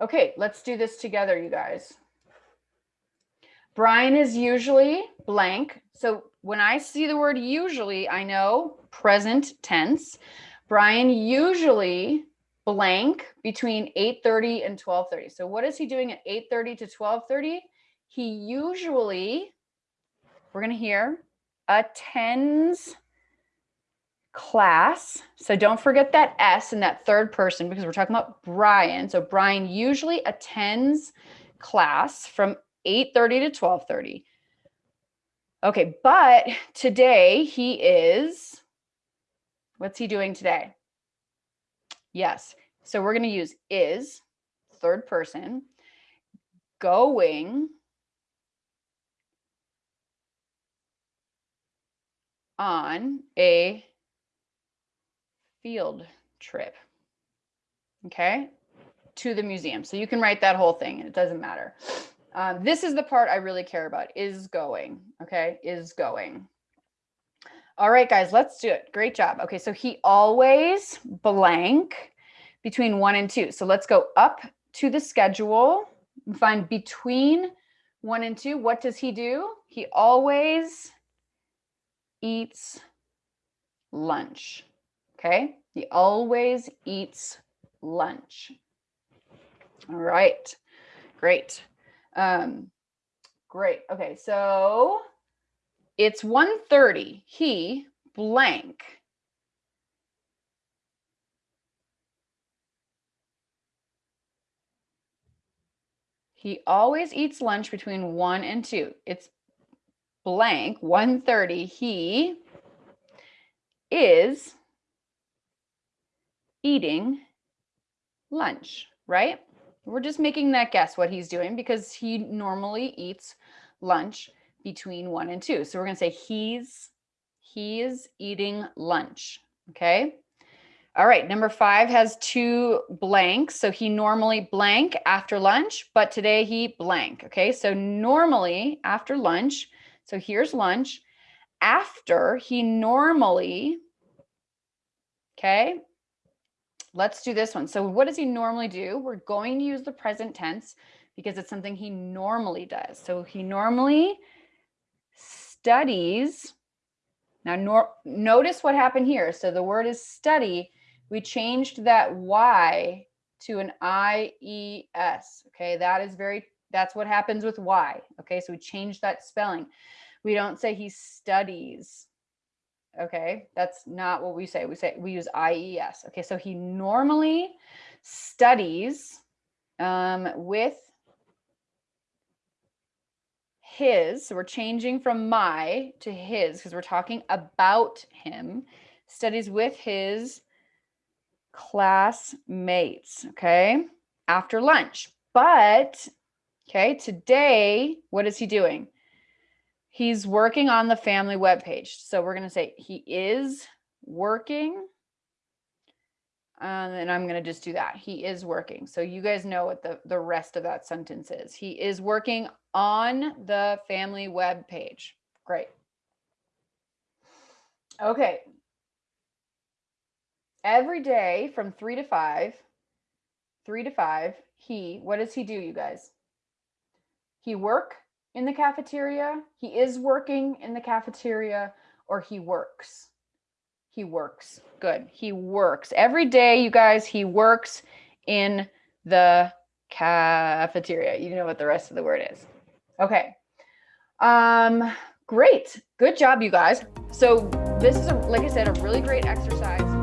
Okay, let's do this together, you guys. Brian is usually blank. So when I see the word usually, I know present tense. Brian usually blank between 8.30 and 12.30. So what is he doing at 8.30 to 12.30? He usually, we're going to hear, attends class. So don't forget that S in that third person because we're talking about Brian. So Brian usually attends class from 8.30 to 12.30. Okay, but today he is, what's he doing today? Yes, so we're gonna use is, third person, going on a field trip, okay, to the museum. So you can write that whole thing, it doesn't matter. Um, this is the part I really care about, is going, okay, is going. All right, guys, let's do it. Great job. Okay, so he always blank between one and two. So let's go up to the schedule and find between one and two. What does he do? He always eats lunch. Okay, he always eats lunch. All right, great. Um, great. Okay, so it's 1.30. He blank. He always eats lunch between 1 and 2. It's blank, 1.30. He is eating lunch, right? We're just making that guess what he's doing because he normally eats lunch between one and two. So we're gonna say he's, he's eating lunch, okay? All right, number five has two blanks. So he normally blank after lunch, but today he blank, okay? So normally after lunch, so here's lunch. After he normally, okay, Let's do this one. So what does he normally do? We're going to use the present tense because it's something he normally does. So he normally studies. Now nor notice what happened here. So the word is study. We changed that Y to an I-E-S. Okay, that is very, that's what happens with Y. Okay, so we changed that spelling. We don't say he studies. Okay, that's not what we say. We say we use IES. Okay, so he normally studies um, with his. So we're changing from my to his because we're talking about him. Studies with his classmates. Okay, after lunch. But okay, today, what is he doing? He's working on the family webpage. So we're going to say he is working. Um, and I'm going to just do that. He is working. So you guys know what the, the rest of that sentence is. He is working on the family web page. Great. Okay. Every day from three to five, three to five, he, what does he do, you guys? He work in the cafeteria, he is working in the cafeteria, or he works. He works. Good. He works. Every day, you guys, he works in the cafeteria. You know what the rest of the word is. Okay. Um, great. Good job, you guys. So this is, a, like I said, a really great exercise.